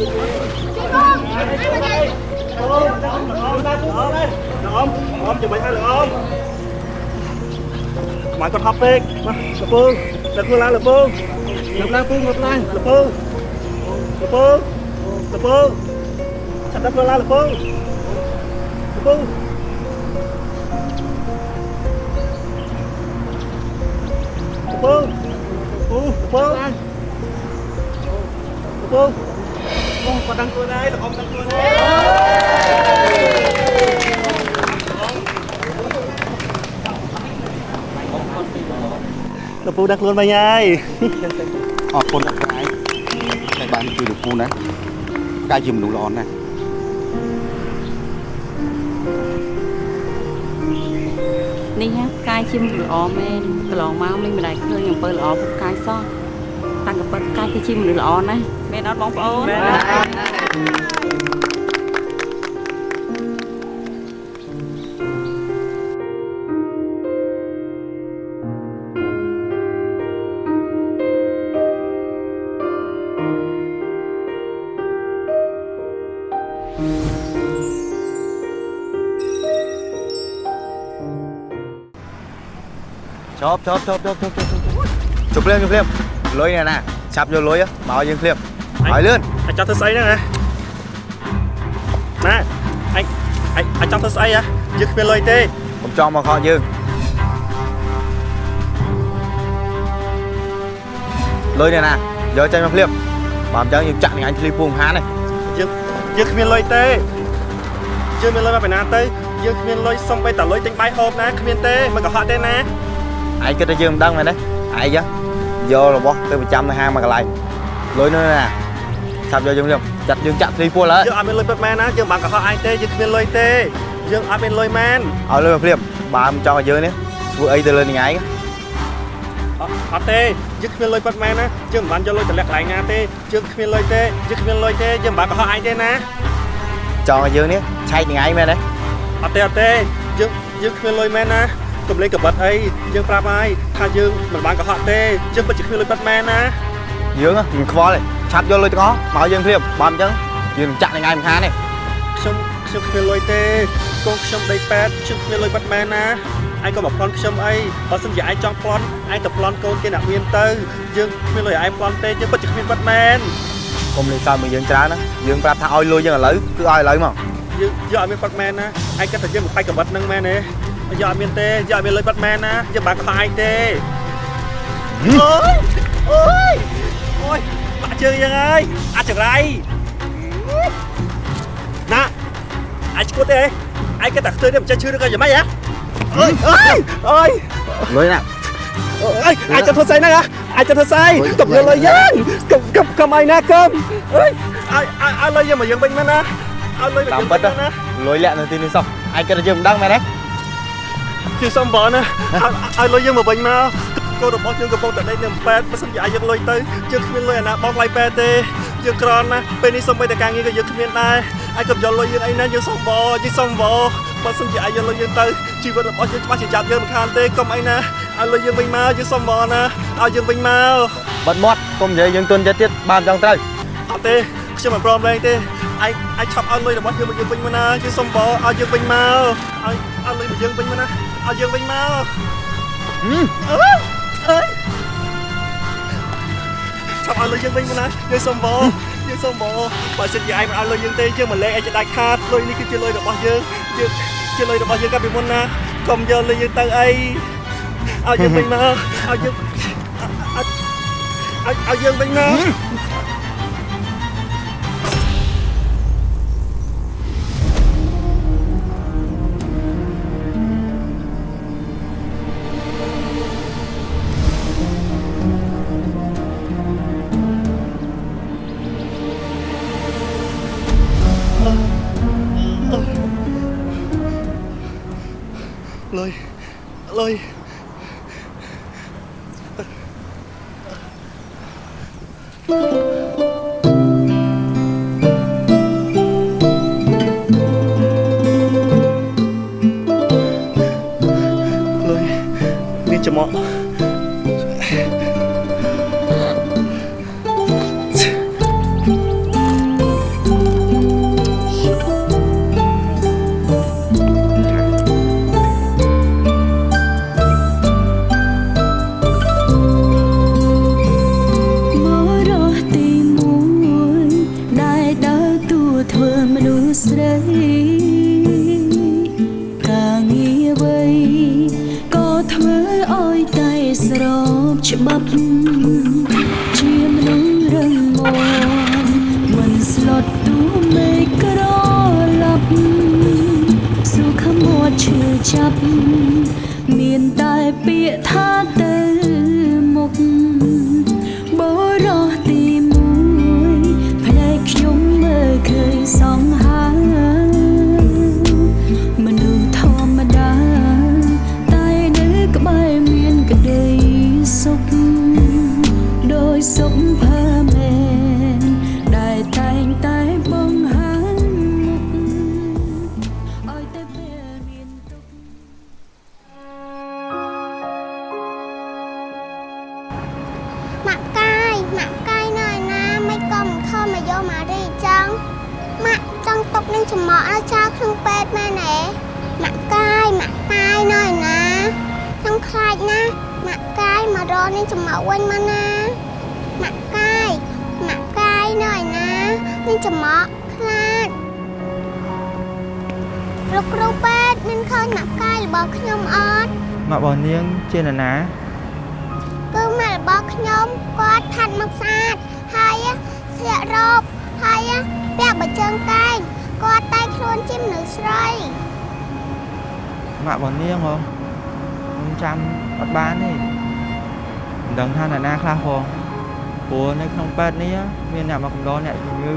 អមអមចាំមិនឲ្យលោកអមខ្មៅគាត់ហប់ពេកមកលពើដឹកខ្លួនឡើងលពើដឹកឡើងពូមកឡើងលពើលពើលពើចាប់ដឹកខ្លួនឡើងលពើលពើលពើពូលពើឡើងលពើ អូគាត់ដឹងខ្លួនហើយលោកអមដឹងខ្លួនហើយលោកពូដាក់ខ្លួនវិញហើយអរគុណអ្នកស្រីដែលបានជួយលោកពូណាកាយជាមនុស្សល្អណាស់នេះណាផ្កាយជាមនុស្សល្អមែនកន្លងមកមិនម្ដាយឃើញអំពើល្អពុកផ្កាយសោះ តាំងកពិតផ្កាយគឺជាមនុស្សល្អណាស់មែនអត់បងប្អូនជប់ជប់ជប់ជប់ជប់ជប់ជប់ភ្លាមជប់ភ្លាមលុយនេះណាឆាប់យកលុយមកឲ្យយើងភ្លាមឲ្យលឿនអាចចង់ធ្វើស្អីហ្នឹងណាណាអញអញអញចង់ធ្វើស្អីហ៎យើងគ្មានលុយទេកុំចង់មកខកយើងលុយនេះណាយកចេញមកភ្លាមបើមិនចឹងយើងចាក់នឹងអញធ្លីពួងហានទេយើងយើងគ្មានលុយទេយើងមានលុយមកពីណាទៅយើងគ្មានលុយសុំបីតលុយទិញបាយហូបណាគ្មានទេមិនកុហកទេណាឯងគិតថាយើងមិនដឹងមែនទេឯងយ ករបស់ទៅប្រចាំនៅហាងមួយកន្លែងលុយនោះណាឆាប់យកយើងភ្លាមចាត់យើងចាក់ធ្លីពួលហើយយើងអត់មានលុយពិតមែនណាយើងបានកុហកឯងទេយើងគ្មានលុយទេយើងអត់មានលុយមែនឲ្យលុយមកភ្លាមបើមិនចង់ឲ្យយើងនេះធ្វើអីទៅលើនឹងឯងអត់អត់ទេយើងគ្មានលុយពិតមែនណាយើងមិនបានយកលុយតម្លាក់កន្លែងណាទេយើងគ្មានលុយទេយើងគ្មានលុយទេយើងបានកុហកឯងទេណាចង់ឲ្យយើងនេះឆែកនឹងឯងមែនទេអត់ទេអត់ទេយើងយើងគ្មានលុយមែនណា កុំលេងកបិតអីយើងប្រាប់ហើយថាយើងមិនបានកុហកទេយើងពិតជាគ្មានលុយពិតមែនណាយើងមិនខ្វល់ទេឆាប់យកលុយទាំងអស់មកឲ្យយើងភ្លាមបើមិនចឹងយើងចាក់នឹងឯងមិនខានទេខ្ញុំខ្ញុំគ្មានលុយទេកូនខ្ញុំដីប៉ែតខ្ញុំគ្មានលុយពិតមែនណាឯងក៏មកប្លន់ខ្ញុំអីបើសិនជាឯងចង់ប្លន់ឯងទៅប្លន់កូនគេអ្នកមានទៅយើងគ្មានលុយឲ្យឯងប្លន់ទេយើងពិតជាគ្មានពិតមែនកុំលេងសើចមកយើងច្រើនណាយើងប្រាប់ថាឲ្យលុយយើងឥឡូវគឺឲ្យឥឡូវមកយើងយើងអត់មានពិតមែនណាឯងគិតថាយើងមិនបាច់កបិតនឹងមែនទេ យើងអត់មានទេយើងអត់មានលុយពិតមែនណាយើងបាក់កុហកឯងទេអូយអូយអូយបាក់ជើងយើងហើយអាចង្រៃណាអាចឈួតទេឯងគិតថាខ្ទើនេះមិនចេះឈឺឬក៏យ៉ាងម៉េចហ៎អើយអើយអើយលុយណាអើយអាចទៅធ្វើស្អីហ្នឹងហ៎អាចទៅធ្វើស្អីកុំយកលុយយើងកុំកុំកុំអីណាកុំអើយឲ្យឲ្យឲ្យលុយយើងមកយើងវិញមែនណាឲ្យលុយមកតាមយើងពិវិញតមែនណាលុយលាក់នៅទីនេះសោះឯងគិតថាយើងមិនដឹងមែនទេ ជាសំបងណាឲ្យឲ្យលុយយើងមកវិញមកកូនរបស់យើងកំពុងតែដេកនៅប៉ែតបើសិនជាឲ្យយើងលុយទៅយើងគ្មានលុយអាណាបងថ្លៃប៉ែតទេយើងក្រណាពេលនេះសូម្បីតែការងារក៏យើងគ្មានដែរឲ្យកុំយកលុយយើងអីណាយើងសំបងយើងសំបងបើសិនជាឲ្យយកលុយយើងទៅជីវិតរបស់យើងច្បាស់ជាចាប់យើងមិនខានទេកុំអីណាឲ្យលុយយើងវិញមកយើងសំបងណាឲ្យយើងវិញមកបិទមាត់កុំនិយាយយើងទុនចិត្តទៀតបើមិនចង់ត្រូវអត់ទេខ្ញុំមិនព្រមលែងទេឯងឯងឆាប់ឲ្យលុយរបស់យើងមកយើងវិញមកណាយើងសំបងឲ្យយើងវិញមកឲ្យឲ្យលុយមកយើងវិញមកណា ឲ្យយើងវិញមកហឹមអើយអើយចាប់ឲ្យលុយយើងវិញមកណាយើងសុំបងយើងសុំបងបើសិនជាឯងមិនឲ្យលុយយើងទេយើងមិនលែងឯងจะដាច់ខាតលុយនេះគឺជាលុយរបស់យើងយើងជាលុយរបស់យើងកាលពីមុនណាកុំយកលុយយើងទៅអីឲ្យយើងវិញមកឲ្យយើងឲ្យឲ្យយើងវិញមក lôi ពេទ្យនេះមានអ្នកមកកំដរអ្នកជំងឺ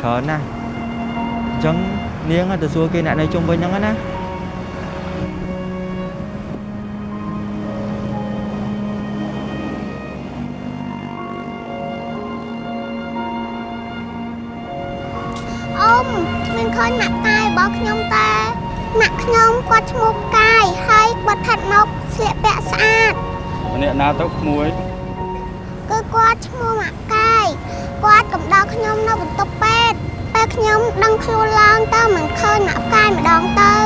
ច្រើនណាស់អញ្ចឹងនាងទៅសួរគេអ្នកនៅជុំវិញហ្នឹងណាអ៊ំមានឃើញម៉ាក់កាយរបស់ខ្ញុំតែម៉ាក់ខ្ញុំគាត់ឈ្មោះកាយហើយគាត់ថាត់មកស្លៀកពាក់ស្អាតម្នាក់ណាទៅក្មួយគឺគាត់ឈ្មោះម៉ាក់កាយ គាត់កំដរខ្ញុំនៅបន្ទប់ពេទ្យពេលខ្ញុំដឹងខ្លួនឡើងទៅមិនឃើញម៉ាក់កាយម្ដងទៅឥ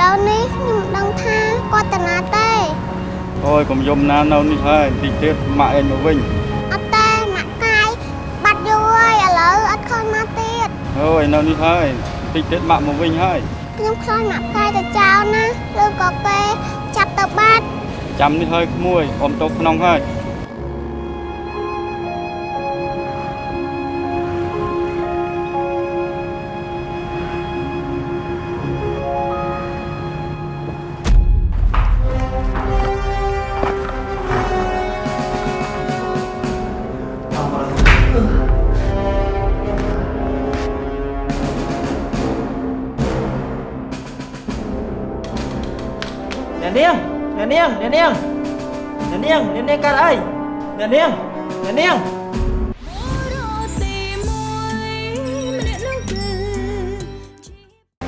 ឡូវនេះខ្ញុំមិនដឹងថាគាត់ទៅណាទេអូយកុំយំណានៅនេះហើយតិចទៀតម៉ាក់ឯងមកវិញអត់ទេម៉ាក់កាយបាត់យូរហើយឥឡូវអត់ឃើញមកទៀតអូយនៅនេះហើយតិចទៀតម៉ាក់មកវិញហើយខ្ញុំខ្លាចម៉ាក់កាយទៅចោលណាឬក៏គេចាប់ទៅបាត់ចាំនេះហើយក្មួយអមទៅក្នុងហើយ អ្នកនាងអ្នកនាងអ្នកនាងអ្នកនាងកើតអីអ្នកនាងអ្នកនាង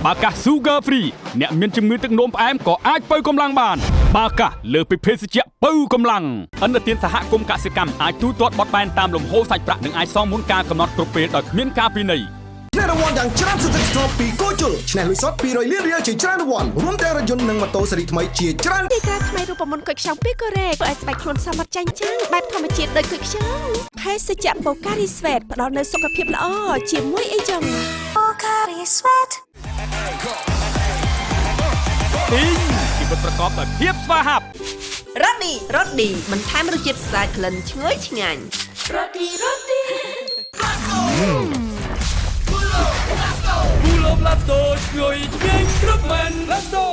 បាកាស Sugar Free អ្នកមានជំងឺទឹកនោមផ្អែមក៏អាចបើកម្លាំងបាន បាកាសលើសពីភេសជ្ជៈបើកម្លាំងអន្តរជាតិសហគមន៍កសិកម្មអាចទូទាត់បត់បែនតាមលំហូរសាច់ប្រាក់និងអាចសងមុនការកំណត់គ្រប់ពេលដោយគ្មានការពិន័យ ឆ្នះរង្វាន់យ៉ាងច្រើនសន្ធឹកសន្ធាប់ពីគោជុលឆ្នះលុយសុត200លានរៀលជាច្រើនរង្វាន់រួមទាំងរថយន្តនិងម៉ូតូស៊េរីថ្មីជាច្រើនទីតាថ្មីរូបមន្តគុយខ្ចង់ពីកូរ៉េធ្វើឲ្យស្បែកខ្លួនសមត្ថចាញ់ចាំងបែបធម្មជាតិដូចគុយខ្ចង់ភេសជ្ជៈបូការីស្វេតផ្ដល់នូវសុខភាពល្អជាមួយអីចឹងទីងជីវិតប្រកបដោយភាពស្វាហាប់រ៉ូឌីរ៉ូឌីបន្ថែមរសជាតិស្អាតក្លិនឈ្ងុយឆ្ងាញ់គូលបឡាតូជួយឆ្ងាញ់គ្រប់ មែនឡាតូ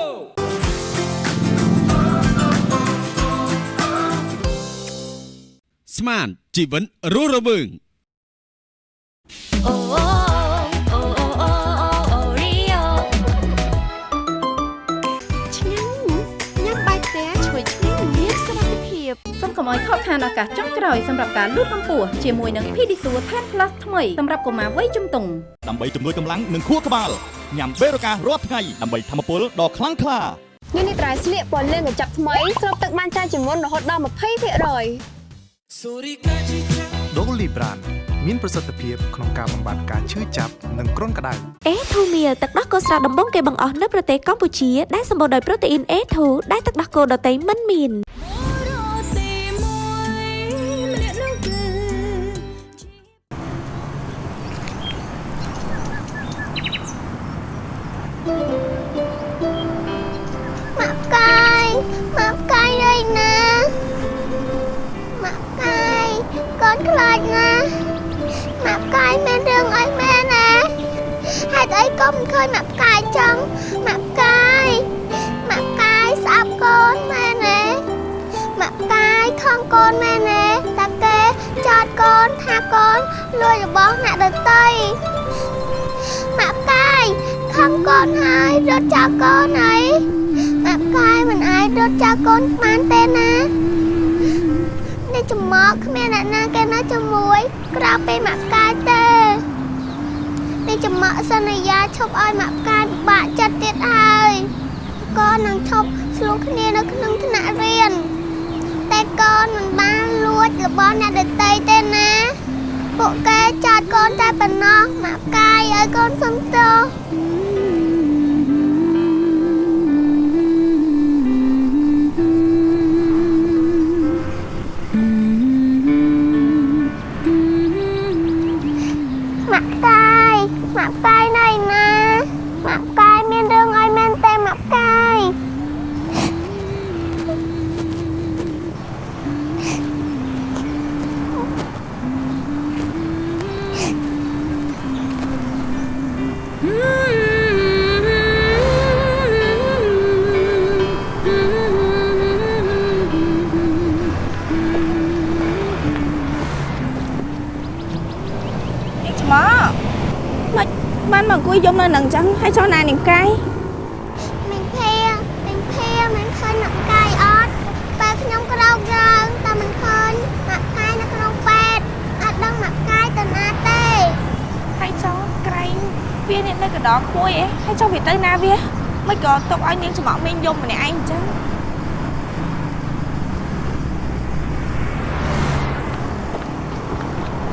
ស្មានជីវិតរស់រវើងអូអូអូ កុំឲ្យខកខានឱកាសចុងក្រោយសម្រាប់ការលូតកម្ពស់ជាមួយនឹង Pedisure Tan Plus ថ្មីសម្រាប់កុមារវ័យជំទង់ដើម្បីជំនួយកម្លាំងនិងខួរក្បាលញ៉ាំបេរូការរាល់ថ្ងៃដើម្បីធម្មពលដ៏ខ្លាំងក្លានេះនេះត្រៃស្លៀកពណ៌លឿងកញ្ចប់ថ្មីស្រូបទឹកបានច្រើនជាងមុនរហូតដល់20%ដូលីប្រានមានប្រសិទ្ធភាពក្នុងការបំបាត់ការឈឺចាប់និងគ្រុនក្តៅអេធូមៀលទឹកដោះគោស្រស់ដំបងគេបង្អស់នៅប្រទេសកម្ពុជាដែលសម្បូរដោយប្រូតេអ៊ីន A2 ដែលទឹកដោះគោដតៃមិនមាន នខ្លាចណាស់ម៉ាក់កាយមានរឿងអីមែនណាហេតុអីក៏មិនឃើញម៉ាក់កាយចឹងម៉ាក់កាយម៉ាក់កាយស្អប់កូនមែនទេម៉ាក់កាយខំកូនមែនទេតាគេចោតកូនថាកូនលួចរបស់អ្នកដទៃម៉ាក់កាយខំកូនហើយរត់ចោលកូនហើយម៉ាក់កាយមិនអាចរត់ចោលកូនបានទេណានេះចំមកគ្មានអ្នកណាគេនៅជាមួយ ក្រៅពីម៉ាក់កាយទេនេះចំមកសន្យាឈប់ឲ្យម៉ាក់កាយពិបាកចិត្តទៀតហើយកូននឹងឈប់ឆ្លោះគ្នានៅក្នុងថ្នាក់រៀនតែកូនមិនបានលួចរបស់អ្នកដទៃទេណាពួកគេចោតកូនតែប៉ុណ្ណោះម៉ាក់កាយឲ្យកូនសុំទោស មកអង្គុយយំនៅនឹងអញ្ចឹងហើយចុះណានាងកាយមីងភាមីងភាមិនឃើញម៉ាក់កាយអត់ពេលខ្ញុំក្រោកយើងតែមិនឃើញម៉ាក់កាយនៅក្នុងពេទ្យអត់ដឹងម៉ាក់កាយទៅណាទេហើយចុះក្រែងវាអ្នកនៅកណ្ដោក្មួយឯងហើយចុះវាទៅណាវាមិនក៏ទុកឲ្យនាងច្មក់មីងយំម្នាក់ឯងអញ្ចឹង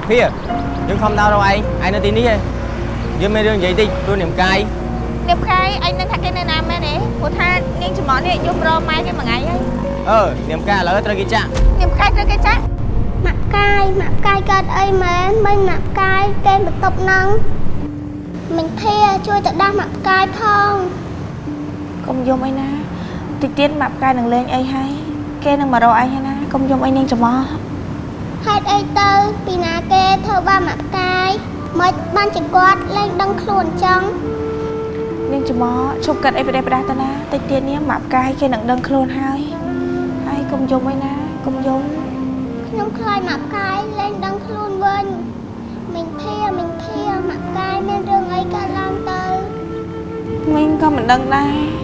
ភៀយើងខំដល់រកឯងឯងនៅទីនេះឯង យើងមានរឿងនិយាយតិចព្រោះនាមកាយនាងកាយឯងនឹងថាគេនៅណាមែនទេព្រោះថានាងច្មក់នេះយំរកម៉ែគេមួយថ្ងៃហើយអឺនាមកាយឥឡូវត្រូវគេចាក់នាងកាយត្រូវគេចាក់ម៉ាក់កាយម៉ាក់កាយកើតអីមែនមិនម៉ាក់កាយគេបន្ទប់ហ្នឹងមីងភាជួយទៅដាស់ម៉ាក់កាយផងកុំយំអីណាតិចទៀតម៉ាប់កាយនឹងលេងអីហើយគេនឹងមករកឯងហើយណាកុំយំអីនាងច្មក់ហេតុអីទៅពីណាគេធ្វើបាបម៉ាក់កាយ មិនបានជាគាត់លែងដឹងខ្លួនចឹងនាងច្មក់ឈប់កាត់អីប្រទេសប្រដាស់ទៅណាតិចទៀតនេះម៉ាប់កាយគេនឹងដឹងខ្លួនហើយហើយកុំយំអីណាកុំយំខ្ញុំខ្លាចម៉ាក់កាយលែងដឹងខ្លួនវិញមីងភាមីងភាម៉ាក់កាយមានរឿងអីកើតឡើងទៅមីងក៏មិនដឹងដែរ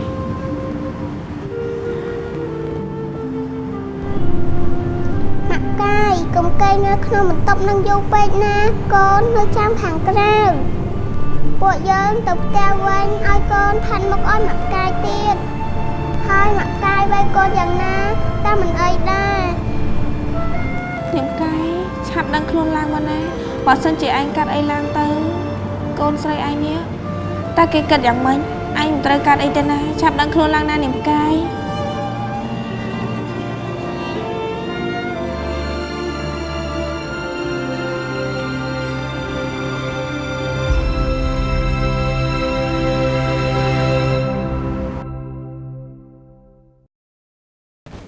ក់កាយកុំកេងនៅក្នុងបន្ទប់នឹងយូរពេកណាកូននៅចាំខាងក្រៅពួកយើងទៅផ្ទះវិញឲ្យកូនផាន់មុខឲ្យម៉ាក់កាយទៀតហើយម៉ាក់កាយវាយកូនយ៉ាងណាតែមិនអីដែរនាងកាយឆាប់ដឹងខ្លួនឡើងមកណាបើសិនជាឯងកាត់អីឡើងទៅ កូនស្រីឯងនេះតើគេគិតយ៉ាងម៉េចឯងមិនត្រូវកាត់អីទេណាឆាប់ដឹងខ្លួនឡើងណានាងកាយ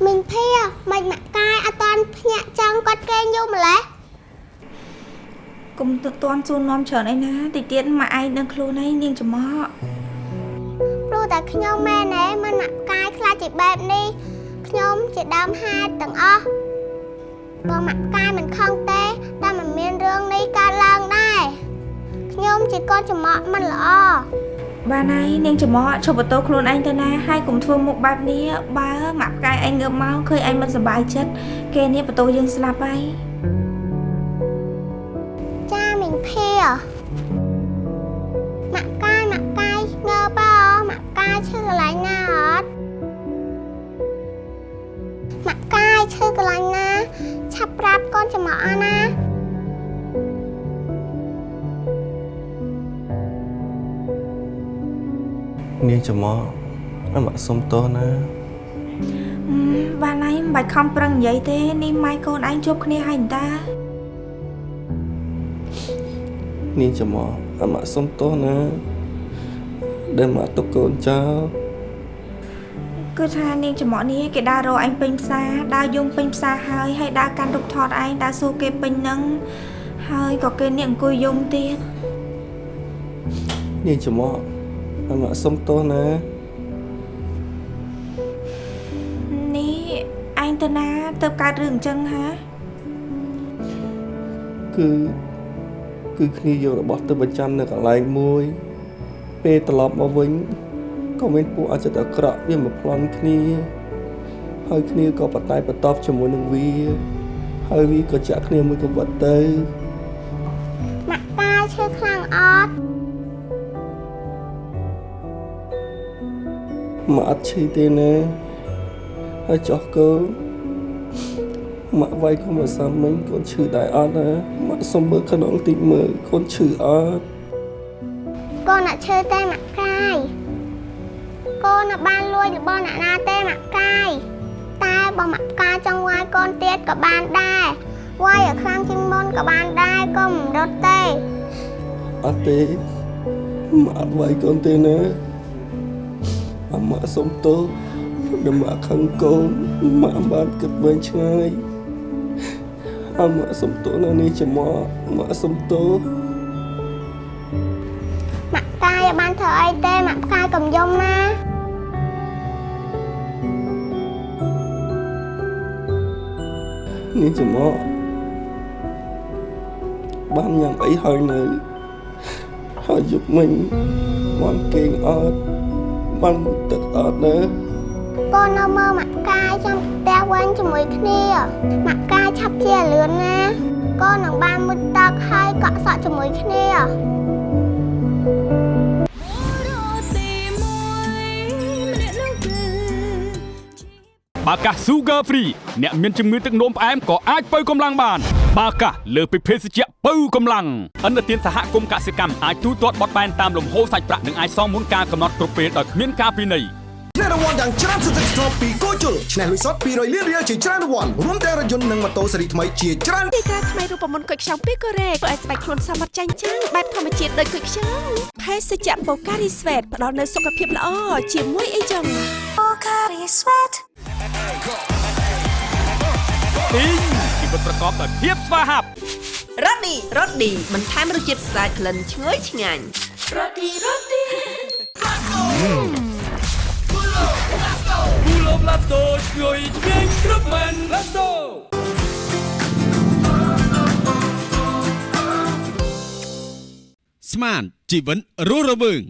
មីងភាមិនម៉ាក់កាយអត់តាន់ភ្ញាក់ចង់គាត់កេងយូរម្លេះកុំទៅតន់សួរនាំច្រើនអីណាតិចទៀតមកឯងដឹងខ្លួនហើយនាងច្មក់ព្រោះតែខ្ញុំមែនទេមិនម៉ាក់កាយខ្លាចជាបែបនេះខ្ញុំជាដើមហេតុទាំងអស់បើម៉ាក់កាយមិនខឹងទេតែមិនមានរឿងនេះកើតឡើងដែរខ្ញុំជាកូនចំអកមិនល្អ បានហើយនាងច្មក់ឈប់បន្ទោខ្លួនឯងទៅណាហើយកុំធ្វើមុខបែបនេះបើម៉ាក់ផ្កាយឯងងើបមកឃើញឯងមិនសប្បាយចិត្តគេនេះបន្ទោយើងស្លាប់ហើយចាមីងភាម៉ាក់កាយម៉ាក់កាយងើបអម៉ាក់កាយឈឺកន្លែងណាអត់ម៉ាក់កាយឈឺកន្លែងណា ឆាប់ប្រាប់កូនចំអកអស់ណា នាងច្មោះអមសុំទោសណាអឺបានហើយមិនបាច់ខំប្រឹងនិយាយទេនេះម៉ែកូនឯងជួបគ្នាហើយតើនាងច្មោះអមសុំទោសណាដែលមកទុកកូនចោលកគឺថានាងចំអកនេះគេដើររកឯងពេញផ្សារដើរយំពេញផ្សារហើយហើយដើរកាន់រូបថតឯងដើរសួរគេពេញហ្នឹងហើយក៏គេនាងអង្គុយយំទៀតនាងចំអ កអាម៉ាក់សុំទោសណានេះឯងទៅណាទៅកើតរឿងអញ្ចឹងហាគឺគឺគ្នាយករបស់ទៅបញ្ចាំនៅកន្លែងមួយ ពេលត្រឡប់មកវិញក៏មានពួកអចិត្តអាក្រក់វាមកប្លន់គ្នាហើយគ្នាក៏បតែបតបជាមួយនឹងវាហើយវាក៏ចាក់គ្នាមួយកង្វិតទៅម៉ាក់កាយឈឺខ្លាំងអត់ ម៉ាក់អត់ឈឺទេណាហើយចោះកូនម៉ាក់វាយកុំឲ្យសាមិញកូនឈឺដែរអត់ណាម៉ាក់សុំមើលខ្នងតិចមើលកូនឈឺអត់កូនអត់ឈឺទេម៉ាក់កាយកូនអត់បានលួចរបស់អ្នកណាទេម៉ាក់កាយតែបើម៉ាក់កាយចង់វាយកូនទៀតក៏បានដែរវាយឲ្យខ្លាំងជាងមុនក៏បានដែរកុំរត់ទេអត់ទេម៉ាក់អត់វាយកូនទេណា អម៉ាក់សុំទោសដែលម៉ាក់ខឹងកូនម៉ាក់បានគិតវែងឆ្ងាយអម៉ាក់សុំទោសណានេះចំមកម៉ាក់សុំទោសម៉ាក់កាយអត់បានធ្វើអីទេម៉ាក់កាយកុំយំណានេះចំមកបានញ៉ាំអីហើយនៅហើយយប់មិញបានគេងអត់ បានងូតទឹកអត់ណាកូននៅមើលម៉ាក់កាយចាំផ្ទះវិញជាមួយគ្នាម៉ាក់កាយឆាប់ជាលឿនណាកូននឹងបានមុតទឹកហើយកក់សក់ជាមួយគ្នាបាកាស Sugar Free អ្នកមានជំងឺទឹកនោមផ្អែមក៏អាចបើកម្លាំងបាន បាកាសលើសពីភេសជ្ជៈបើកម្លាំងអន្តរជាតិសហគមន៍កសិកម្មអាចទូទាត់បត់បែនតាមលំហូរសាច់ប្រាក់និងអាចសងមុនការកំណត់គ្រប់ពេលដោយគ្មានការពិន័យឆ្នះរង្វាន់យ៉ាងច្រើនសន្ធឹកសន្ធាប់ពីគូជុលឆ្នះលុយសុត200លានរៀលជាច្រើនរង្វាន់រួមទាំងរថយន្តនិងម៉ូតូស៊េរីថ្មីជាច្រើនទីការថ្មីរូបមន្តគុយខ្ចង់ពីកូរ៉េធ្វើឲ្យស្បែកខ្លួនសមត្ថចាញ់ចាំងបែបធម្មជាតិដូចគុយខ្ចង់ភេសជ្ជៈបូការីស្វេតផ្ដល់នូវសុខភាពល្អជាមួយអីចឹងបូការីស្វេតទីងជី វិតប្រកបដោយភាពស្វាហាប់រ៉ូឌីរ៉ូឌីបន្ថែមរសជាតិស្អាតក្លិនឈ្ងុយឆ្ងាញ់រ៉ូឌីរ៉ូឌីគូឡូប្លាតូឈ្ងុយឆ្ងាញ់គ្រប់មែនឡាតូស្មានជីវិនរស់រវើង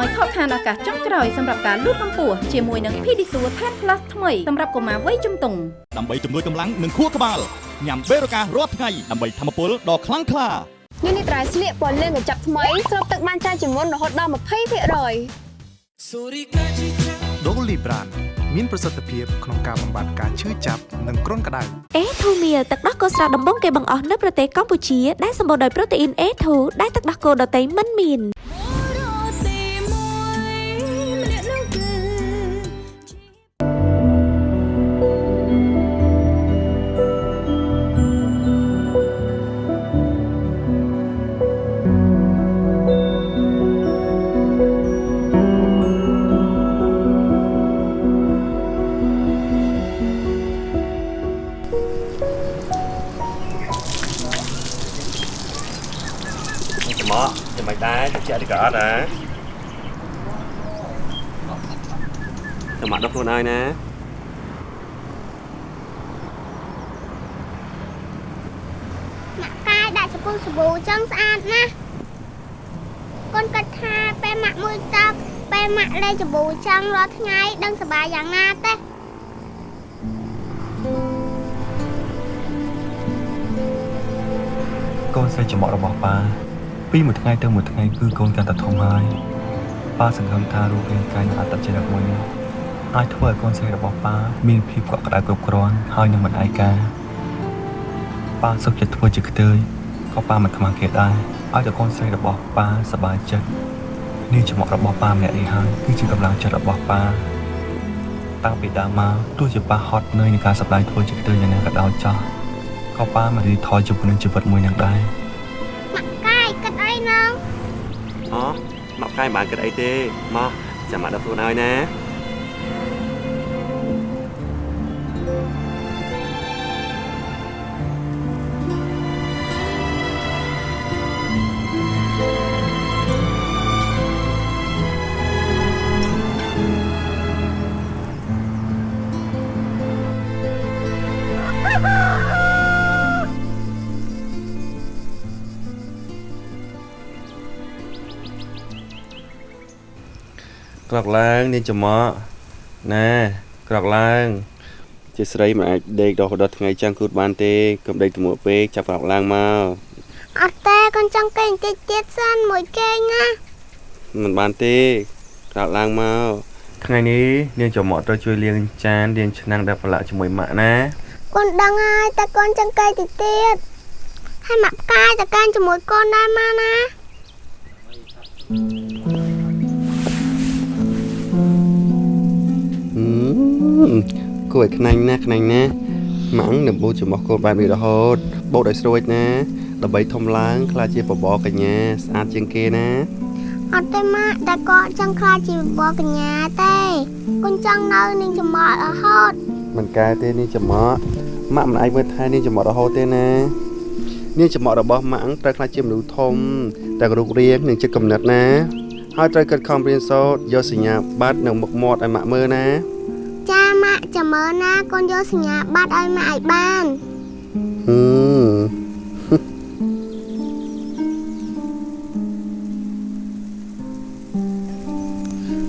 ឲ្យខកខានឱកាសចុងក្រោយសម្រាប់ការលូតកម្ពស់ជាមួយនឹង Pedisure Tan Plus ថ្មីសម្រាប់កុមារវ័យជំទង់ដើម្បីជំនួយកម្លាំងនិងខួរក្បាលញ៉ាំបេរូការរាល់ថ្ងៃដើម្បីធម្មពលដ៏ខ្លាំងក្លាញនេះត្រៃស្លៀកពណ៌លឿងកញ្ចប់ថ្មីស្រូបទឹកបានច្រើនជាងមុនរហូតដល់20%ដូលីប្រានមានប្រសិទ្ធភាពក្នុងការបំបាត់ការឈឺចាប់និងគ្រុនក្តៅ A2 Meal ទឹកដោះគោស្រស់ដំបូងគេបង្អស់នៅប្រទេសកម្ពុជាដែលសម្បូរដោយប្រូតេអ៊ីន A2 ដែលទឹកដោះគោដតៃមិនមាន តិចតិចក៏អត់ណាចំមកដល់ខ្លួនហើយណាម៉ាក់កាយដាក់ចំពោះសាប៊ូចឹងស្អាតណាស់កូនគិតថាពេលម៉ាក់មួយទឹកពេលម៉ាក់លេងសាប៊ូចឹងរាល់ថ្ងៃដឹងសប្បាយយ៉ាងណាទេកូនស្រីចំអករបស់ប៉ា ពីមួយថ្ងៃទៅមួយថ្ងៃគឺកូនកាន់តែធំហើយប៉ាសង្ឃឹមថារូបរាងកាយនិងអត្តចរិតមួយនេះអាចធ្វើឲ្យកូនស្រីរបស់ប៉ាមានភាពកក់ក្ដៅគ្រប់គ្រាន់ហើយនឹងមិនឯកាប៉ាសុខចិត្តធ្វើជាខ្ទើយក៏ប៉ាមិនខ្មាស់គេដែរឲ្យតែកូនស្រីរបស់ប៉ាសប្បាយចិត្តនេះចំអករបស់ប៉ាម្នាក់នេះហើយគឺជាកម្លាំងចិត្តរបស់ប៉ាតាំងពីដើមមកទោះជាប៉ាហត់នឿយនឹងការសម្ដែងធ្វើជាគ្រឿងយ៉ាងណាក៏ដោយចោះក៏ប៉ាមិនរីថយជាមួយនឹងជីវិតមួយនឹងដែរ អូមកកាយបានគិតអីទេមកចាំមកដល់ខ្លួនហើយណា ក្រោកឡើងនាងចំមកណាក្រោកឡើងជាស្រីមិនអាចដេកដល់ដល់ថ្ងៃចាំងគូតបានទេកុំដេកទមួពេកចាប់ក្រោកឡើងមកអត់ទេកូនចង់គេងតិចទៀតសិនមួយគេងណាមិនបានទេក្រោកឡើងមកថ្ងៃនេះនាងចំមកត្រូវជួយលាងចានលាងឆ្នាំងដែលប្រឡាក់ជាមួយម៉ាក់ណាកូនដឹងហើយតែកូនចង់គេងតិចទៀតហើយម៉ាក់ផ្កាយតកាញជាមួយកូនដែរម៉ាណាហឹ គួរឲ្យខ្នាញ់ណាស់ខ្នាញ់ណាស់ម៉ាំងនឹងបូតចំោះកូនបែបនេះរហូតបូតឲ្យស្រួចណាដើម្បីធំឡើងក្លាយជាបបរកញ្ញាស្អាតជាងគេណាអត់ទេម៉ាក់តែគាត់ចង់ខ្លាចជាបបកញ្ញាទេកូនចង់នៅនឹងចំអករហូតមិនកែទេនាងចំមកម៉ាក់មិនអាចមើលថែនាងចំមករហូតទេណានាងចំមករបស់ម៉ាក់ត្រូវខ្លាចជាមនុស្សធំតែរូបរាងនិងចិត្តកំណត់ណាហើយត្រូវកិតខំរៀនសូត្រយកសញ្ញាបត្រនិងមុខមាត់ឲ្យម៉ាក់មើលណា ចាម៉ាក់ចាំមើលណាកូនយកសញ្ញាបត្រឲ្យម៉ាក់ឲ្យបានហឹ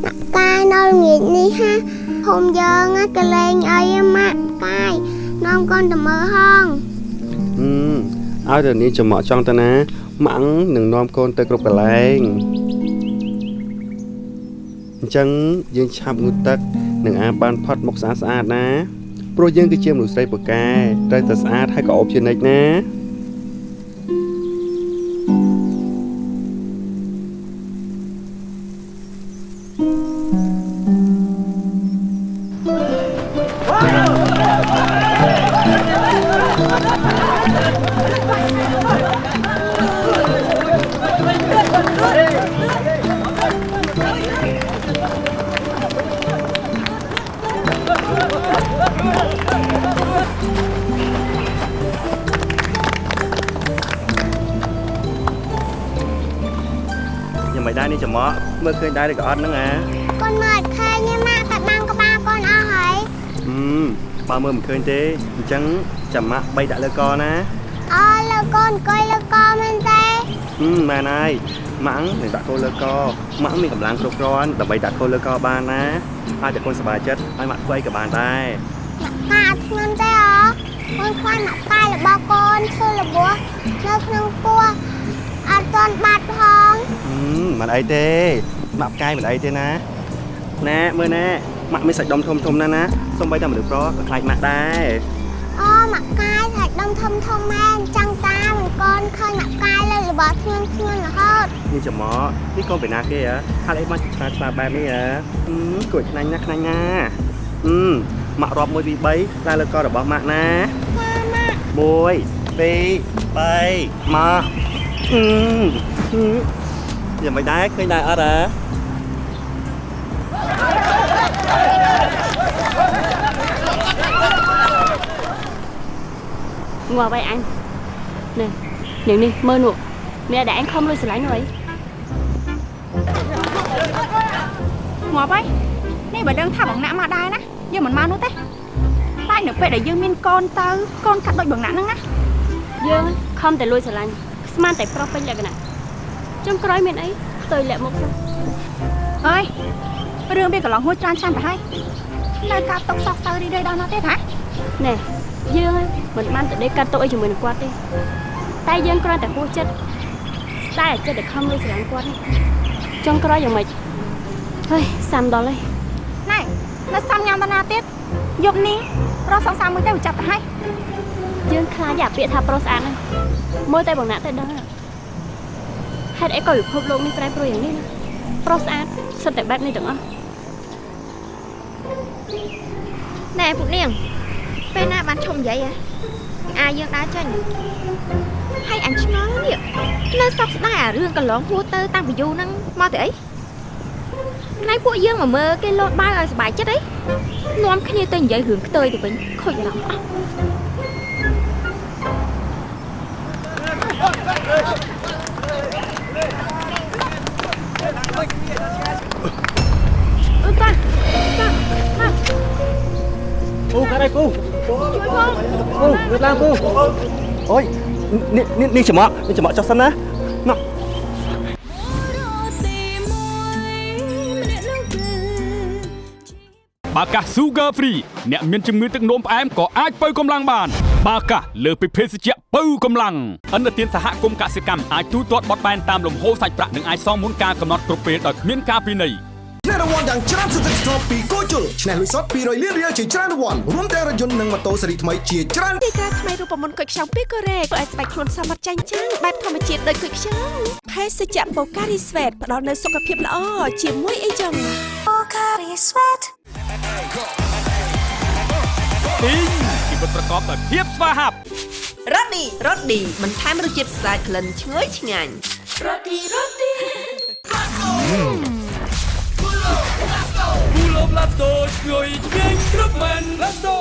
មកាយនៅល្ងាចនេះហាភូមិយើងណាកលែងអីហ៎ម៉ាក់កាយនាំកូនទៅមើលហងហឹមឲ្យតែនាងចំមកចង់ទៅណាម៉ាក់នឹងនាំកូនទៅគ្រប់កន្លែងអញ្ចឹងយើងឆាប់ងូតទឹក និងអាបបានផាត់មុខស្អាតស្អាតណាព្រោះយើងគឺជាមនុស្សស្រីពូកែត្រូវតែស្អាតហើយក៏អប់ជានិច្ចណា អត់ហ្នឹងអាកូនមើលអត់ឃើញទេម៉ាក់តែបាំងក្បាលកូនអស់ហើយហឹមបើមើលមិនឃើញទេអញ្ចឹងចាំម៉ាក់បីដាក់លើកណាអូលើកូនអង្គុយលើកមែនទេហឹមមែនហើយម៉ាក់នឹងដាក់កូនលើកម៉ាក់មានកម្លាំងគ្រប់គ្រាន់ដើម្បីដាក់កូនលើកបានណាអាចតែកូនសប្បាយចិត្តឲ្យម៉ាក់ធ្វើអីក៏បានដែរម៉ាក់អត់ធ្ងន់ទេអូកូនខ្លាចម៉ាក់ប៉ាយរបស់កូនឈឺរបួសនៅក្នុងពោះអត់ទាន់បាត់ផងហឹមមិនអីទេ ម៉ាក់ផ្កាយមិនអីទេណាណែមើលណែម៉ាក់មានសាច់ដុំធំធំណាស់ណាសូម្បីតែមនុស្សប្រុសក៏ខ្លាចម៉ាក់ដែរអូម៉ាក់កាយសាច់ដុំធំធំមែនចង់តាមិនកូនឃើញម៉ាក់កាយលើរបស់ធ្ងន់ធ្ងន់រហូតនេះចំមកនេះកូនពីណាគេហ៎ហើយអីមកឆ្លាតឆ្លាតបែបនេះហ៎ហឹមគួរខ្នាញ់ណាស់ខ្នាញ់ណាស់ហឹមម៉ាក់រាប់1 2 3ឡើងលើករបស់ម៉ាក់ណា1 2 3មកហឹមហឹមយ៉ាងមិនដែរឃើញដែរអត់ហ៎ ងាប់ហើយអញនេះនាងនេះមើលនោះមានតែអញខំលុយស្រឡាញ់នោះអីងាប់ហើយនេះបើដឹងថាបងណាក់មកដែរណាយើងមិនមកនោះទេតែនៅពេលដែលយើងមានកូនទៅកូនកាត់ដូចបងណាក់ហ្នឹងណាយើងខំតែលួចស្រឡាញ់ស្មានតែប្រុសពេញលក្ខណៈចុងក្រោយមានអីផ្ទុយលាក់មុខទៅអើយរឿងវាកន្លងហួចច្រើនឆ្នាំទៅហើយនៅកាត់ຕົកសោកសៅរីរៃដល់ណាទេថាណែ យើងមិនបានទៅដេកកាត់ទុកអីជាមួយនឹងគាត់ទេតែយើងគ្រាន់តែហួសចិត្តស្ដាយចិត្តតែខំលួចស្រឡាញ់គាត់នេះចុងក្រោយយ៉ាងម៉េចហើយសាំដល់ហើយណែនៅសាំញ៉ាំតាណាទៀតយប់នេះរកសង្សារមួយទៅវាចាប់ទៅហើយយើងខ្លាចអាពាក្យថាប្រុសស្អាតហ្នឹងមើលតែបងណាក់តែដឹងហេតុអីក៏ពិភពលោកនេះប្រែប្រួលយ៉ាងនេះណាប្រុសស្អាតសិតតែបែបនេះទាំងអស់ណែពួកនាង ពេលណាបានឈប់និយាយហ៎អាយើងដើរចេញហើយអញឆ្ងល់នេះនៅសោកស្ដាយអារឿងកន្លងហួរទៅតាំងពីយូរហ្នឹងមកទៅអីណៃពួកយើងមកមើលគេលោតបាវឲ្យសុបាយចិត្តអីនាំគ្នាទៅនិយាយរឿងខ្ទើយទៅវិញខូចអារម្មណ៍អស់អឺតាតាតាពូកាត់អី ពូជួយផងពូងើបឡើងពូអូយនេះនេះនេះច្រមុះនេះច្រមុះចុះសិនណាមកបាកាស Sugar Free អ្នកមានជំងឺទឹកនោមផ្អែមក៏អាចបើកម្លាំងបាន បាកាសលើសពីភេសជ្ជៈបើកម្លាំងអន្តរជាតិសហគមន៍កសិកម្មអាចទូទាត់បត់បែនតាមលំហូរសាច់ប្រាក់និងអាចសងមុនការកំណត់គ្រប់ពេលដោយគ្មានការពិន័យ ឆ្នះរង្វាន់យ៉ាងច្រើនសន្ធឹកសន្ធាប់ពីគូជុលឆ្នះលុយសុត200លានរៀលជាច្រើនរង្វាន់រួមទាំងរថយន្តនិងម៉ូតូស៊េរីថ្មីជាច្រើនទីក្រាថ្មីរូបមន្តគុយខ្ចង់ពីកូរ៉េធ្វើឲ្យស្បែកខ្លួនសមត្ថចាញ់ចាំងបែបធម្មជាតិដូចគុយខ្ចង់ភេសជ្ជៈបូការីស្វេតផ្ដល់នូវសុខភាពល្អជាមួយអីចឹងបូការីស្វេតទីងជីវិតប្រកបដោយភាពស្វាហាប់រ៉ូឌីរ៉ូឌីបន្ថែមរសជាតិស្អាតក្លិនឈ្ងុយឆ្ងាញ់រ៉ូឌីរ៉ូឌី គូឡូប្លាតូឈ្ងុយឆ្ងាញ់គ្រប់មែនប្លាតូ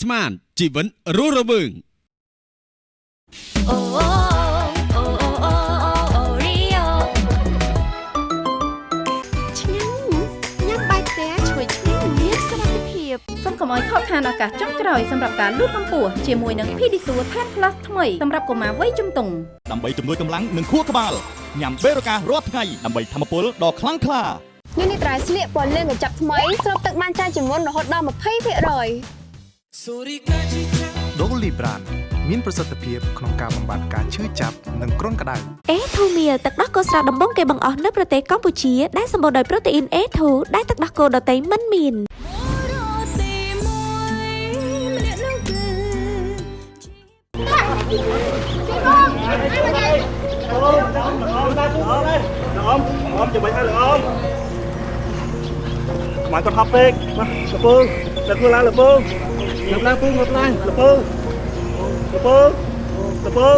ស្មានជីវិតរស់រវើងអូអូអូ កុំឲ្យខកខានឱកាសចុងក្រោយសម្រាប់ការលូតកម្ពស់ជាមួយនឹង Pedisure 10 Plus ថ្មីសម្រាប់កុមារវ័យជំទង់ដើម្បីជំនួយកម្លាំងនិងខួរក្បាលញ៉ាំបេរូការាល់ថ្ងៃដើម្បីធម្មពលដ៏ខ្លាំងក្លានេះនេះត្រៃស្លៀកពណ៌លឿងកញ្ចប់ថ្មីស្រូបទឹកបានច្រើនជាងមុនរហូតដល់20%ដូលីប្រានមានប្រសិទ្ធភាពក្នុងការបំបត្តិការឈឺចាប់និងគ្រុនក្តៅអេធូមៀទឹកដោះគោស្រស់ដំបងគេបង្អស់នៅប្រទេសកម្ពុជាដែលសម្បូរដោយប្រូតេអ៊ីន A2 ដែលទឹកដោះគោដតៃមិនមាន មអមចាំបាច់ឲ្យលោកអមខ្មៅគាត់ហប់ពេកមកលពើដឹកខ្លួនឡើងលពើងើបឡើងពូងើបឡើងលពើលពើលពើ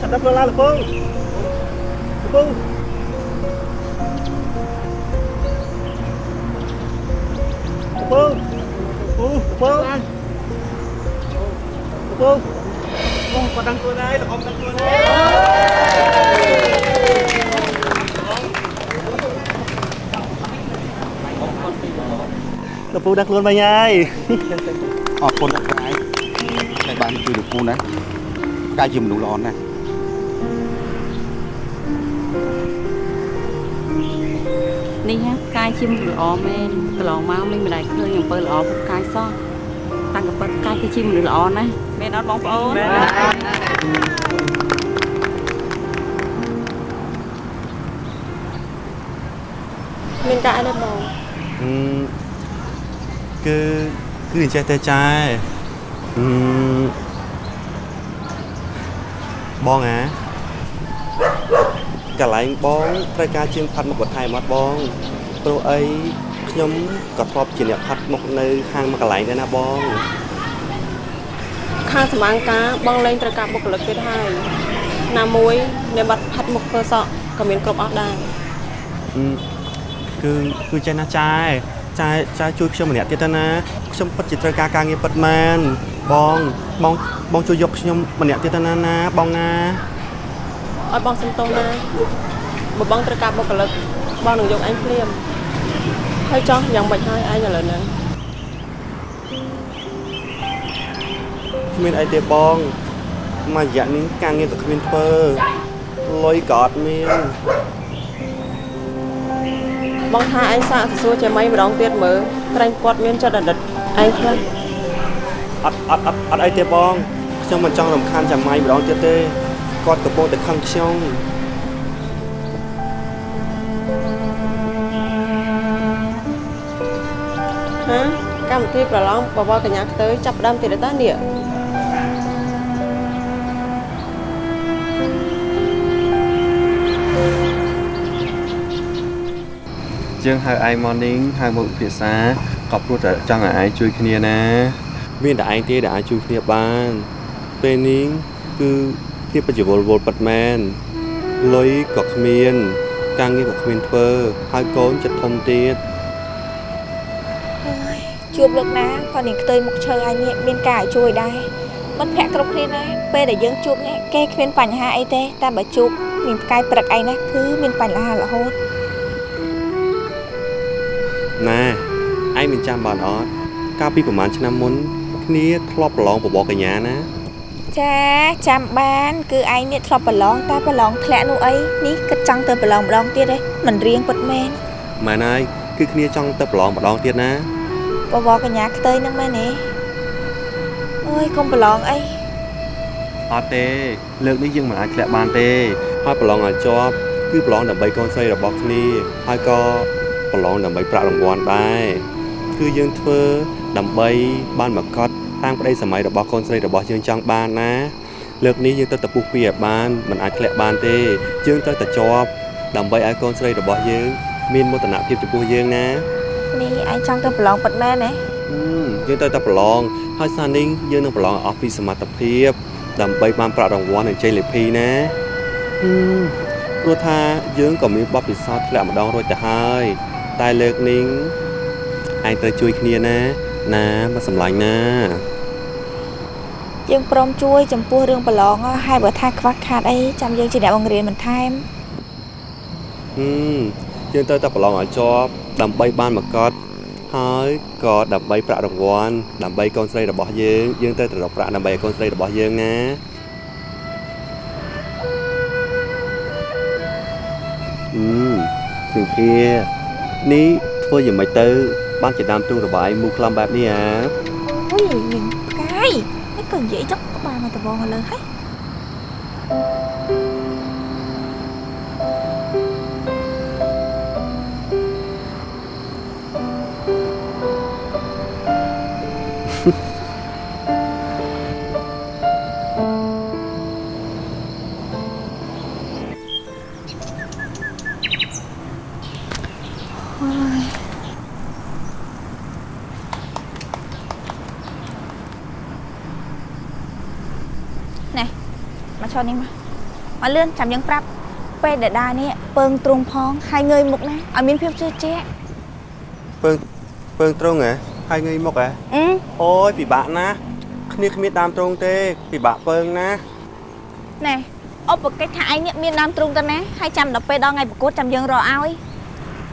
ចាប់ដឹកខ្លួនឡើងលពើលពើលពើពូលពើឡើងលពើ អូគាត់ដឹងខ្លួនហើយលោកអមដឹងខ្លួនហើយលពូដាក់ខ្លួនវិញហើយអរគុណអ្នកកាយដែលបានជួយលោកពូណាកាយជាមនុស្សល្អណាស់នេះណាកាយជាមនុស្សល្អមែនកន្លងមកមិនម្ដាយឃើញអំពើល្អពុកកាយសោះតាំងកពិតកាយគឺជាមនុស្សល្អណាស់ មែនអត់បងប្អូនមានការអីដែរបងគឺគឺអញ្ចេះតែចាអឺបងអាកន្លែងបងត្រូវការជាងផាត់មុខបន្ថែមអត់បងព្រោះអីខ្ញុំក៏ធ្លាប់ជាអ្នកផាត់មុខនៅ ហាងមួយកន្លែងដែរណាបង ខាងសម្អាងការបងលែងត្រូវការបុគ្គលិកទៀតហើយណាមួយអ្នកបាត់ផាត់មុខធ្វើសក់ក៏មានគ្រប់អស់ដែរអឺគឺគឺចេះណាចាចាចាជួយខ្ញុំម្នាក់ទៀតទៅណាខ្ញុំពិតជាត្រូវការការងារពិតមែនបងបងបងជួយយកខ្ញុំម្នាក់ទៀតទៅណាណាបងណាឲ្យបងសុំទោសណាបើបងត្រូវការបុគ្គលិកបងនឹងយកអញភ្លាមហើយចោះយ៉ាងម៉េចហើយឯងឥឡូវហ្នឹង គ្មានអីទេបងមួយរយៈនេះការងារក៏គ្មានធ្វើលុយក៏អត់មានបងថាឯងសាកសួរចេះម៉េចម្ដងទៀតមើលត្រែងគាត់មានចិត្តអតីតឯងខ្លះអត់អត់អត់អត់អីទេបងខ្ញុំមិនចង់រំខានចាំម៉ៃម្ដងទៀតទេគាត់កំពុងតែខឹងខ្ញុំហាកម្មវិធីប្រឡងបវរកញ្ញាខ្ទើយចាប់ផ្ដើមទៀតតានេះ យើងហៅឯងមកនេះហៅមកពិភាក្សាក៏ព្រោះតែចង់ឲ្យឯងជួយគ្នាណា មានតែឯងទេដែលអាចជួយគ្នាបានពេលនេះគឺគ្នាពិតជាវល់វល់ពិតមែនលុយក៏គ្មាន ការងារក៏គ្មានធ្វើហើយកូនចិត្តធំទៀតជួបលើកណាក៏នាងខ្ទើយមុខឈើឯនេះមានការឲ្យជួយដែរមិត្តភក្តិគ្រប់គ្នាណាពេលដែលយើងជួបនេះគេគ្មានបញ្ហាអីទេតែបើជួបមានផ្កាយព្រឹកអីណាគឺមានបញ្ហារហូត ណាឯងមិនចាំបានអត់កាលពីប្រហែលឆ្នាំមុន គ្នាធ្លាប់ប្រឡងបបរកញ្ញាណាចាចាំបាន គឺឯងនេះធ្លាប់ប្រឡងតែប្រឡងធ្លាក់នោះអីនេះគិតចង់ទៅប្រឡងម្ដងទៀតទេមិនរៀងពិតមែនមែនហើយគឺគ្នាចង់ទៅប្រឡងម្ដងទៀតណាបបរកញ្ញាខ្ទើយហ្នឹងមែនទេអើយកុំប្រឡងអីអត់ទេលើកនេះយើងមិនអាចធ្លាក់បានទេហើយប្រឡងឲ្យជាប់គឺប្រឡងដើម្បីកូនស្រីរបស់គ្នាហើយក៏ ប្រឡងដើម្បីប្រាក់រង្វាន់ដែរគឺយើងធ្វើដើម្បីបានមកកត់តាមប្តីសម័យរបស់កូនស្រីរបស់យើងចង់បានណាលើកនេះយើងទៅតែពុះពីឲ្យបានមិនអាចធ្លាក់បានទេយើងត្រូវតែជាប់ដើម្បីឲ្យកូនស្រីរបស់យើងមានមោទនភាពចំពោះយើងណានេះឯងចង់ទៅប្រឡងពិតមែនទេហឹមយើងត្រូវតែប្រឡងហើយសារនេះយើងនឹងប្រឡងឲ្យអស់ពីសមត្ថភាពដើម្បីបានប្រាក់រង្វាន់និងជ័យលាភីណាហឹមព្រោះថាយើងក៏មានបទពិសោធន៍ធ្លាក់ម្ដងរួចទៅហើយ តែលើកនេះឯងត្រូវជួយគ្នាណា ណាមកសម្លាញ់ណាយើងព្រមជួយចំពោះរឿងប្រឡងហើយបើថាខ្វះខាតអីចាំយើងជាអ្នកបង្រៀនបន្ថែមហឹមយើងត្រូវតែប្រឡងឲ្យជាប់ដើម្បីបានមកកត់ហើយក៏ដើម្បីប្រាក់រង្វាន់ដើម្បីកូនស្រីរបស់យើងយើងត្រូវតែរកប្រាក់ដើម្បីឲ្យកូនស្រីរបស់យើងណាហឹមពី kia នេះធ្វើយ៉ាងម៉េចទៅ បានជាដើមទ្រូងរបស់ឯងមូលខ្លំបែបនេះអាអុយវិញផ្កាយនេះក៏និយាយចុកក្បាលមកដបងលើហើយ ឈរនេះមកមកលឿនចាំយើងប្រាប់ពេលដែលដើរនេះពើងទ្រង់ផងហើយងើយមុខណាឲ្យមានភាពជឿជាក់ពើងពើងត្រង់ហ៎ហើយងាយមកហ៎អឺអូយពិបាកណាស់គ្នាគ្មានដើមត្រង់ទេពិបាកពើងណាណែឧបកិច្ចថាឯងនេះមានដើមទ្រង់ទៅណាហើយចាំដល់ពេលដល់ថ្ងៃប្រកួតចាំយើងរកឲ្យ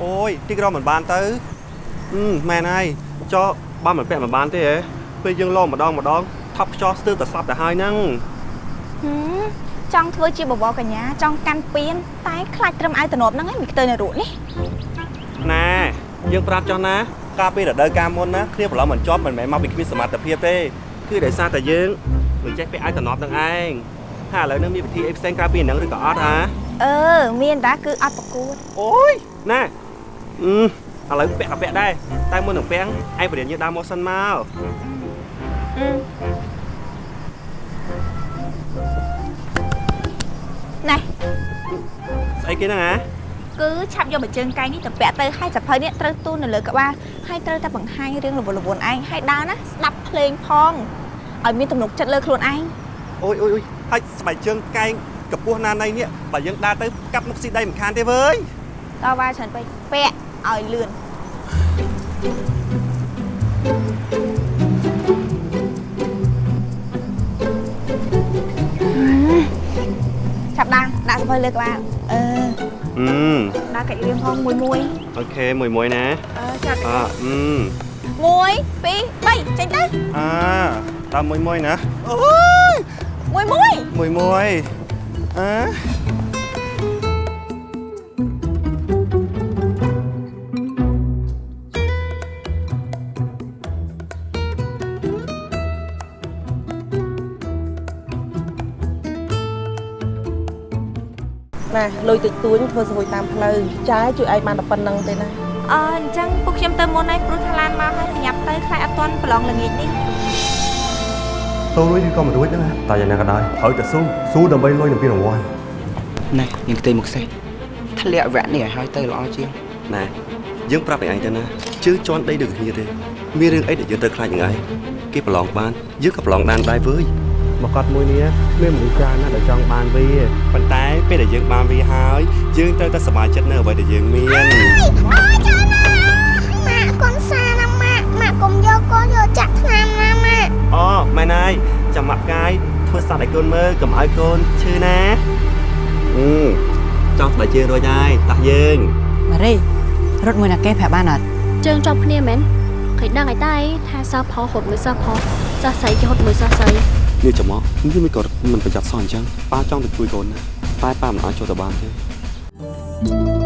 អូយទីក្រមិនបានទៅអឺមែនហើយចោះបានមិនពាក់មិនបានទេហ៎ពេលយើងលោម្ដងម្ដងថប់ខ្ចោះស្ទើរតែស្លាប់ទៅហើយហ្នឹងហឹម ចង់ធ្វើជាបបរកញ្ញាចង់កាន់ពៀនតែខ្លាចត្រឹមឲ្យតំណប់ហ្នឹងឯងមិនខ្ទើនៅរូបនេះណាយើងប្រាប់ចោះណាកាលពីរដូវកាលមុនណាគ្នាប្រឡំមិនជាប់មិនមែនមកពីគ្មានសមត្ថភាពទេគឺដោយសារតែយើងមិនចេះពាក់ឲ្យតំណប់នឹងឯងហើយឥឡូវនេះមានវិធីអីផ្សេងក្រៅពីហ្នឹងឬក៏អត់ហាអឺមានតាគឺអត់ប្រកួតអូយណាអឺឥឡូវពាក់ក៏ពាក់ដែរតែមុននឹងពាក់ឯងបរិញ្ញាដើរមកសិនមកអឺ ណែស្អីគេហ្នឹងហ៎គឺឆាប់យកមួយជើងកែងនេះទៅពាក់ទៅហើយសភៅនេះត្រូវទូននៅលើក្បាលហើយត្រូវតែបង្ហាញរឿងរវល់រវល់ឯងហើយដើរណាស្ដាប់ភ្លេងផងឲ្យមានទំនុកចិត្តលើខ្លួនឯងអូយអូយអូយហើយស្បែកជើងកែងកពស់ណានៃនេះបើយើងដើរទៅកាប់មុខស៊ីដីមិនខានទេវើយតើវ៉ាច្រើនពេកពាក់ឲ្យលឿនឆា ប់ដើរដាក់សភៅលើក្បាលអឺអឺដើរកាច់រៀងផងមួយមួយអូខេមួយមួយណាអឺចាត់អឺអឺមួយពីរបីចេញទៅអាដើមមួយមួយណាអូយមួយមួយមួយមួយអើ ណាលុយតិចតួចធ្វើស្រួយតាមផ្លូវចាយជួយឯងបានតែប៉ុណ្្នឹងទេណាអឺអញ្ចឹងពួកខ្ញុំទៅមុនហើយព្រោះថាឡានមកហើយប្រញាប់ទៅខ្លាចអត់ទាន់ប្រឡងល្ងាចនេះទៅរួចឬក៏មិនរួចហ្នឹងណាតែយ៉ាងណាក៏ដោយត្រូវតែស៊ូស៊ូដើម្បីលុយនឹងពានរង្វាន់ណែនាងខ្ទេមកសេះធ្លាក់វគ្គនេះឲ្យហើយទៅល្អជាងណែយើងប្រាប់ឯងទៅណាជើងជន់ដីដូចគ្នាទេមានរឿងអីដែលយើងត្រូវខ្លាចនឹងឯងគេប្រឡងបានយើងក៏ប្រឡងបានដែរវើយ មកកត់មួយនេះមានមនុស្សច្រើនណាស់ដែលចង់បានវាប៉ុន្តែពេលដែលយើងបានវាហើយយើងត្រូវតែសប្បាយចិត្តនៅអ្វីដែលយើងមានអូចាណាម៉ាក់កូនសាណាម៉ាក់ម៉ាក់កុំយកកូនយកចាក់ថ្នាំណាម៉ាក់អូម៉ែណៃចាំម៉ាក់កាយធ្វើសត្វឲ្យកូនមើលកុំឲ្យកូនឈឺណាអឺចង់ស្បែកជើងរួចហើយតាស់យើងម៉ារីរត់មួយណាគេប្រាប់បានអត់ជើងជាប់គ្នាមែនឃើញដឹងឲ្យតែថាសោះផុសហត់មួយសោះផុសសោះស្អីគេហត់មួយសោះស្អី នេះចាំមកនេះមិនក៏មិនប្រយ័ត្នសោះអញ្ចឹងប៉ាចង់ទៅជួយកូនណាតែប៉ាមិនអាចចូលទៅបានទេម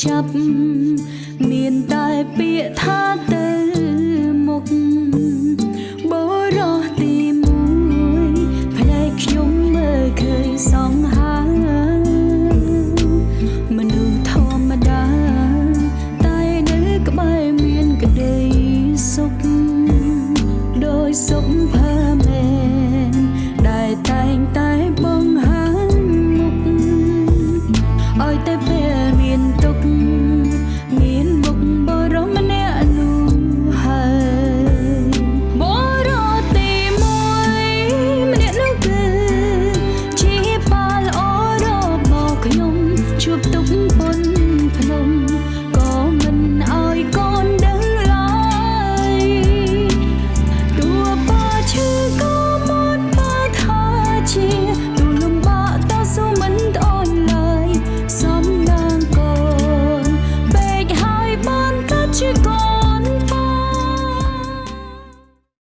សុ